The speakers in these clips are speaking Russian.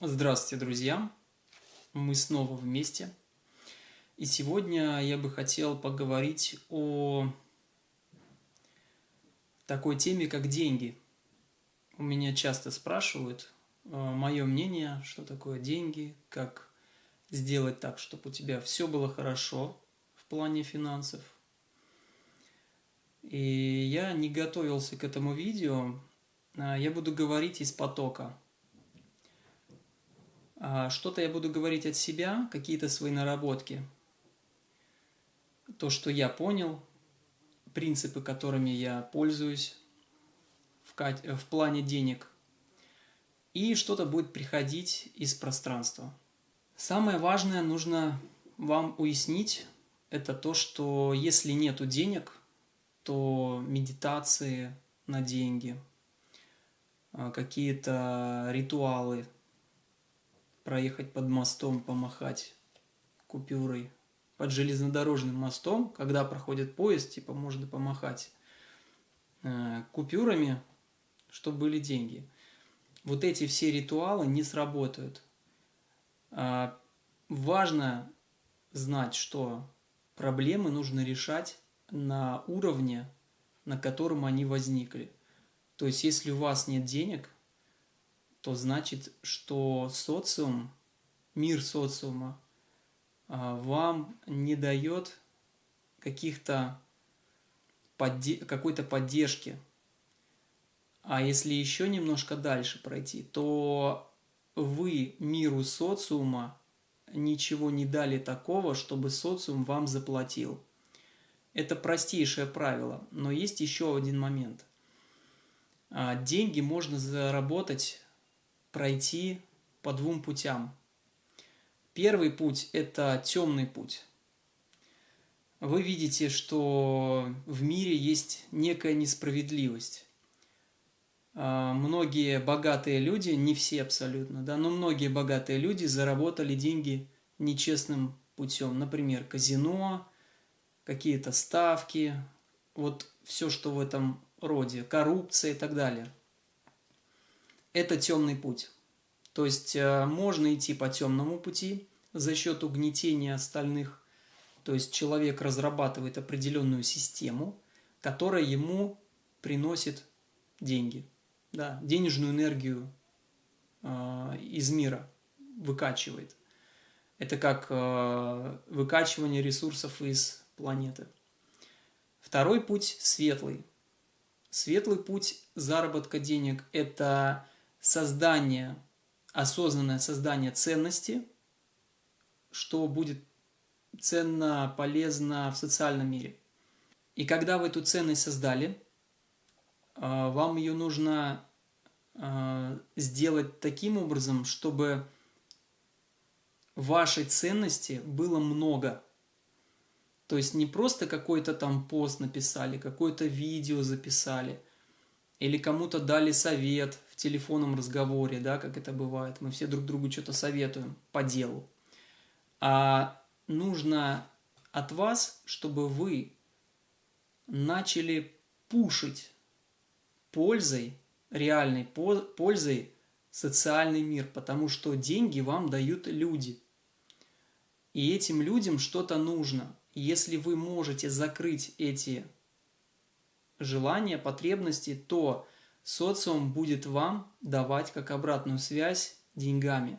Здравствуйте, друзья! Мы снова вместе. И сегодня я бы хотел поговорить о такой теме, как деньги. У меня часто спрашивают э, мое мнение, что такое деньги, как сделать так, чтобы у тебя все было хорошо в плане финансов. И я не готовился к этому видео. А я буду говорить из потока – что-то я буду говорить от себя, какие-то свои наработки. То, что я понял, принципы, которыми я пользуюсь в, в плане денег. И что-то будет приходить из пространства. Самое важное нужно вам уяснить, это то, что если нету денег, то медитации на деньги, а, какие-то ритуалы – проехать под мостом, помахать купюрой. Под железнодорожным мостом, когда проходит поезд, типа можно помахать э, купюрами, чтобы были деньги. Вот эти все ритуалы не сработают. А важно знать, что проблемы нужно решать на уровне, на котором они возникли. То есть, если у вас нет денег – то значит, что социум, мир социума а, вам не дает каких-то подде какой-то поддержки. А если еще немножко дальше пройти, то вы миру социума ничего не дали такого, чтобы социум вам заплатил. Это простейшее правило, но есть еще один момент. А, деньги можно заработать пройти по двум путям. Первый путь – это темный путь. Вы видите, что в мире есть некая несправедливость. А, многие богатые люди, не все абсолютно, да, но многие богатые люди заработали деньги нечестным путем. Например, казино, какие-то ставки, вот все, что в этом роде, коррупция и так далее – это темный путь. То есть э, можно идти по темному пути за счет угнетения остальных. То есть человек разрабатывает определенную систему, которая ему приносит деньги, да, денежную энергию э, из мира выкачивает. Это как э, выкачивание ресурсов из планеты. Второй путь светлый. Светлый путь заработка денег – это создание, осознанное создание ценности, что будет ценно, полезно в социальном мире. И когда вы эту ценность создали, а, вам ее нужно а, сделать таким образом, чтобы вашей ценности было много. То есть не просто какой-то там пост написали, какое-то видео записали, или кому-то дали совет телефонном разговоре, да, как это бывает. Мы все друг другу что-то советуем по делу. А нужно от вас, чтобы вы начали пушить пользой, реальной пользой социальный мир, потому что деньги вам дают люди. И этим людям что-то нужно. если вы можете закрыть эти желания, потребности, то социум будет вам давать как обратную связь деньгами.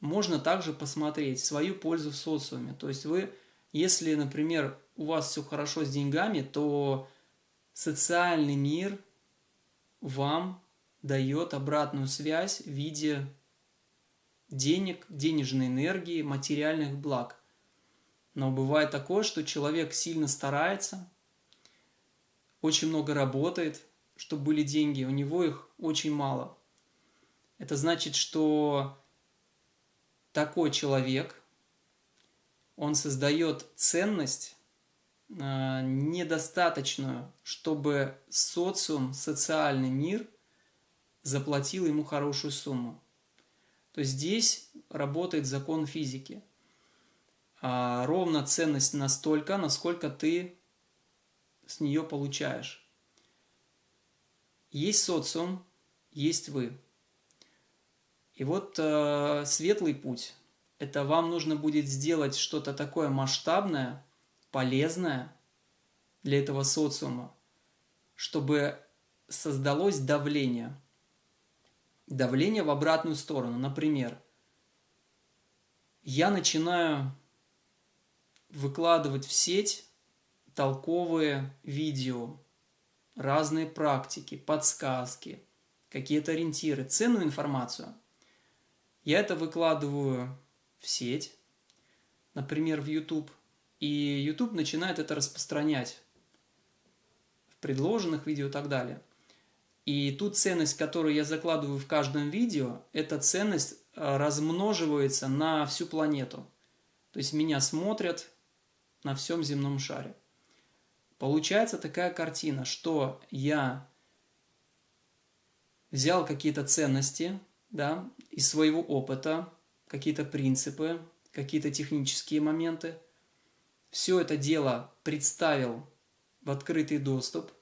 Можно также посмотреть свою пользу в социуме. То есть вы, если, например, у вас все хорошо с деньгами, то социальный мир вам дает обратную связь в виде денег, денежной энергии, материальных благ. Но бывает такое, что человек сильно старается, очень много работает, чтобы были деньги, у него их очень мало. Это значит, что такой человек, он создает ценность э, недостаточную, чтобы социум, социальный мир заплатил ему хорошую сумму. То есть здесь работает закон физики. А ровно ценность настолько, насколько ты с нее получаешь. Есть социум, есть вы. И вот э, светлый путь – это вам нужно будет сделать что-то такое масштабное, полезное для этого социума, чтобы создалось давление. Давление в обратную сторону. Например, я начинаю выкладывать в сеть толковые видео, разные практики, подсказки, какие-то ориентиры, ценную информацию. Я это выкладываю в сеть, например, в YouTube, и YouTube начинает это распространять в предложенных видео и так далее. И ту ценность, которую я закладываю в каждом видео, эта ценность э, размноживается на всю планету. То есть меня смотрят на всем земном шаре. Получается такая картина, что я взял какие-то ценности да, из своего опыта, какие-то принципы, какие-то технические моменты, все это дело представил в открытый доступ,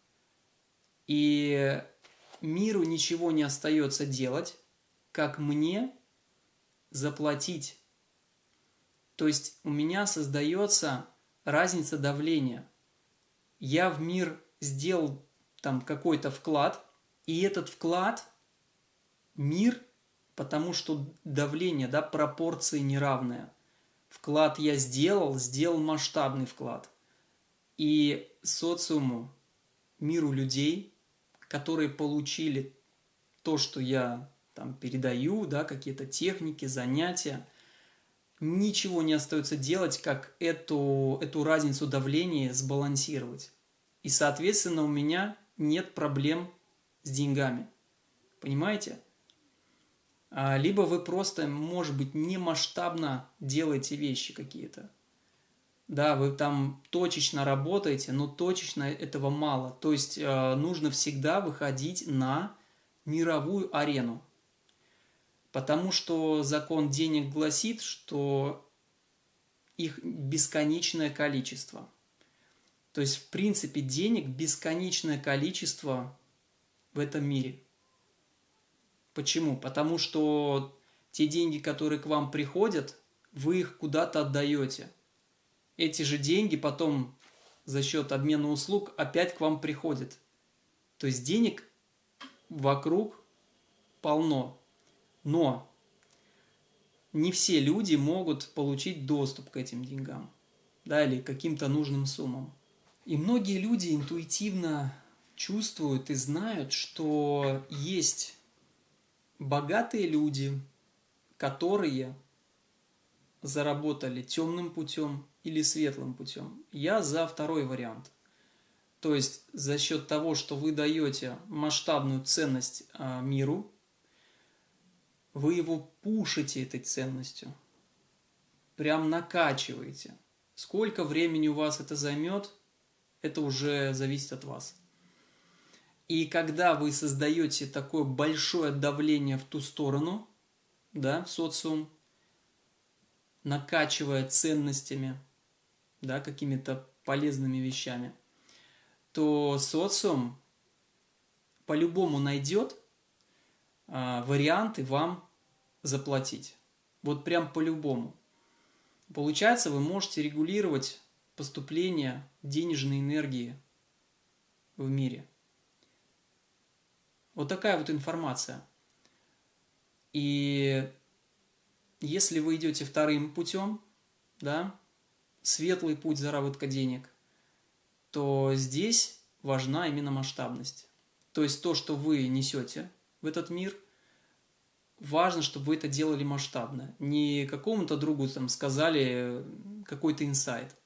и миру ничего не остается делать, как мне заплатить. То есть у меня создается разница давления. Я в мир сделал там какой-то вклад, и этот вклад мир, потому что давление, да, пропорции неравные. Вклад я сделал, сделал масштабный вклад. И социуму, миру людей, которые получили то, что я там передаю, да, какие-то техники, занятия – ничего не остается делать, как эту, эту разницу давления сбалансировать. И, соответственно, у меня нет проблем с деньгами. Понимаете? А, либо вы просто, может быть, не масштабно делаете вещи какие-то. Да, вы там точечно работаете, но точечно этого мало. То есть э, нужно всегда выходить на мировую арену. Потому что закон денег гласит, что их бесконечное количество. То есть, в принципе, денег бесконечное количество в этом мире. Почему? Потому что те деньги, которые к вам приходят, вы их куда-то отдаете. Эти же деньги потом за счет обмена услуг опять к вам приходят. То есть денег вокруг полно. Но не все люди могут получить доступ к этим деньгам, да, или каким-то нужным суммам. И многие люди интуитивно чувствуют и знают, что есть богатые люди, которые заработали темным путем или светлым путем. Я за второй вариант. То есть за счет того, что вы даете масштабную ценность а, миру, вы его пушите этой ценностью, прям накачиваете. Сколько времени у вас это займет, это уже зависит от вас. И когда вы создаете такое большое давление в ту сторону, да, в социум, накачивая ценностями, да, какими-то полезными вещами, то социум по-любому найдет а, варианты вам заплатить. Вот прям по-любому. Получается, вы можете регулировать поступление денежной энергии в мире. Вот такая вот информация. И если вы идете вторым путем, да, светлый путь заработка денег, то здесь важна именно масштабность. То есть то, что вы несете в этот мир, важно, чтобы вы это делали масштабно. Не какому-то другу там сказали какой-то инсайт,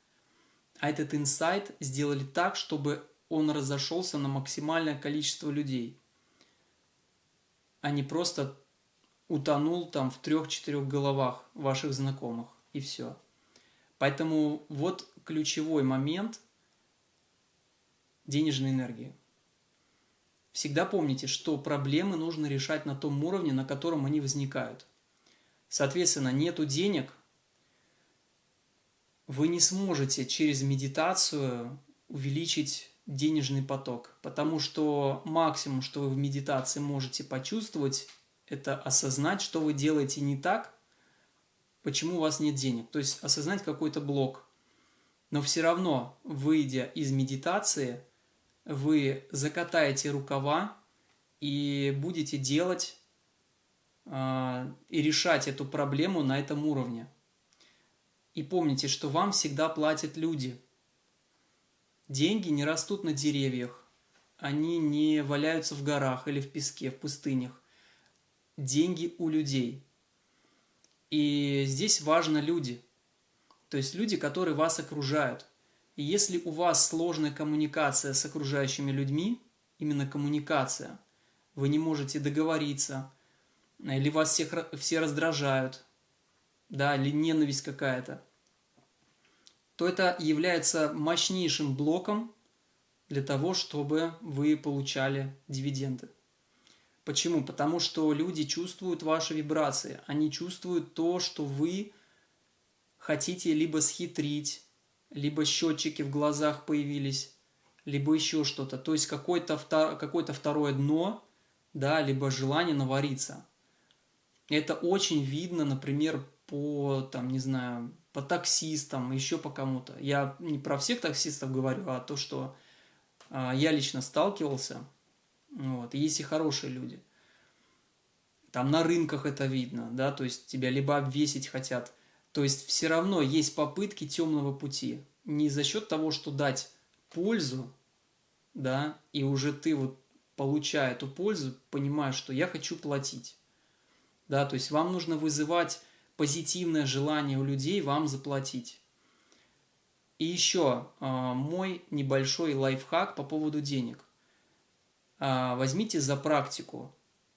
а этот инсайт сделали так, чтобы он разошелся на максимальное количество людей, а не просто утонул там в трех-четырех головах ваших знакомых и все. Поэтому вот ключевой момент денежной энергии. Всегда помните, что проблемы нужно решать на том уровне, на котором они возникают. Соответственно, нету денег, вы не сможете через медитацию увеличить денежный поток, потому что максимум, что вы в медитации можете почувствовать, Это осознать, что вы делаете не так, почему у вас нет денег. То есть осознать какой-то блок. Но все равно, выйдя из медитации, вы закатаете рукава и будете делать э, и решать эту проблему на этом уровне. И помните, что вам всегда платят люди. Деньги не растут на деревьях, они не валяются в горах или в песке, в пустынях. Деньги у людей. И здесь важно люди. То есть люди, которые вас окружают. И если у вас сложная коммуникация с окружающими людьми, именно коммуникация, вы не можете договориться, или вас всех, все раздражают, да, или ненависть какая-то, то это является мощнейшим блоком для того, чтобы вы получали дивиденды. Почему? Потому что люди чувствуют ваши вибрации, они чувствуют то, что вы хотите либо схитрить, либо счетчики в глазах появились, либо еще что-то. То есть какое-то какое второе дно, да, либо желание навариться. Это очень видно, например, по, там, не знаю, по таксистам, еще по кому-то. Я не про всех таксистов говорю, а то, что а, я лично сталкивался. Вот, есть и хорошие люди. Там на рынках это видно, да, то есть тебя либо обвесить хотят. То есть все равно есть попытки темного пути. Не за счет того, что дать пользу, да, и уже ты вот получая эту пользу, понимаешь, что я хочу платить. Да, то есть вам нужно вызывать позитивное желание у людей вам заплатить. И еще а, мой небольшой лайфхак по поводу денег. А, возьмите за практику,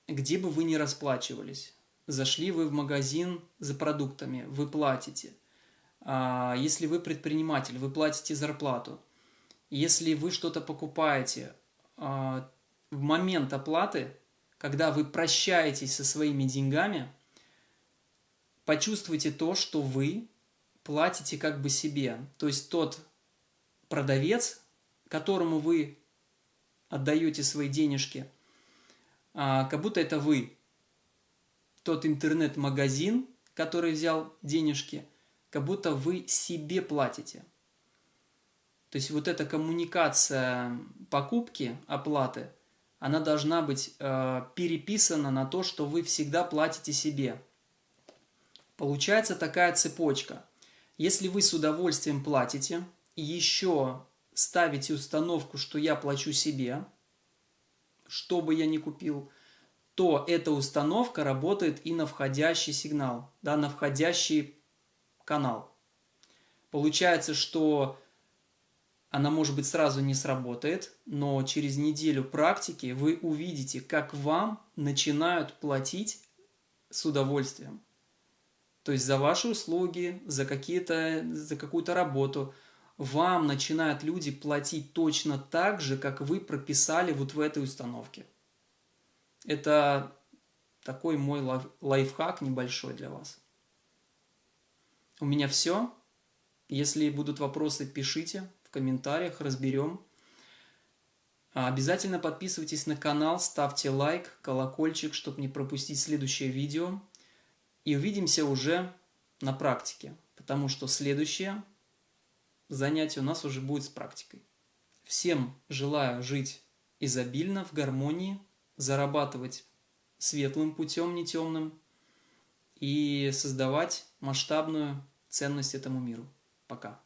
где бы вы ни расплачивались. Зашли вы в магазин за продуктами, вы платите. А, если вы предприниматель, вы платите зарплату. Если вы что-то покупаете, в момент оплаты, когда вы прощаетесь со своими деньгами, почувствуйте то, что вы платите как бы себе. То есть тот продавец, которому вы отдаете свои денежки, а, как будто это вы. Тот интернет-магазин, который взял денежки, как будто вы себе платите. То есть вот эта коммуникация покупки, оплаты, она должна быть э, переписана на то, что вы всегда платите себе. Получается такая цепочка. Если вы с удовольствием платите и еще ставите установку, что я плачу себе, что бы я ни купил, то эта установка работает и на входящий сигнал, да, на входящий канал. Получается, что она, может быть, сразу не сработает, но через неделю практики вы увидите, как вам начинают платить с удовольствием. То есть за ваши услуги, за, за какую-то работу вам начинают люди платить точно так же, как вы прописали вот в этой установке. Это такой мой лайфхак небольшой для вас. У меня все. Если будут вопросы, пишите в комментариях, разберем. А обязательно подписывайтесь на канал, ставьте лайк, колокольчик, чтобы не пропустить следующее видео. И увидимся уже на практике, потому что следующее занятие у нас уже будет с практикой. Всем желаю жить изобильно, в гармонии, зарабатывать светлым путем, не темным, и создавать масштабную ценность этому миру. Пока.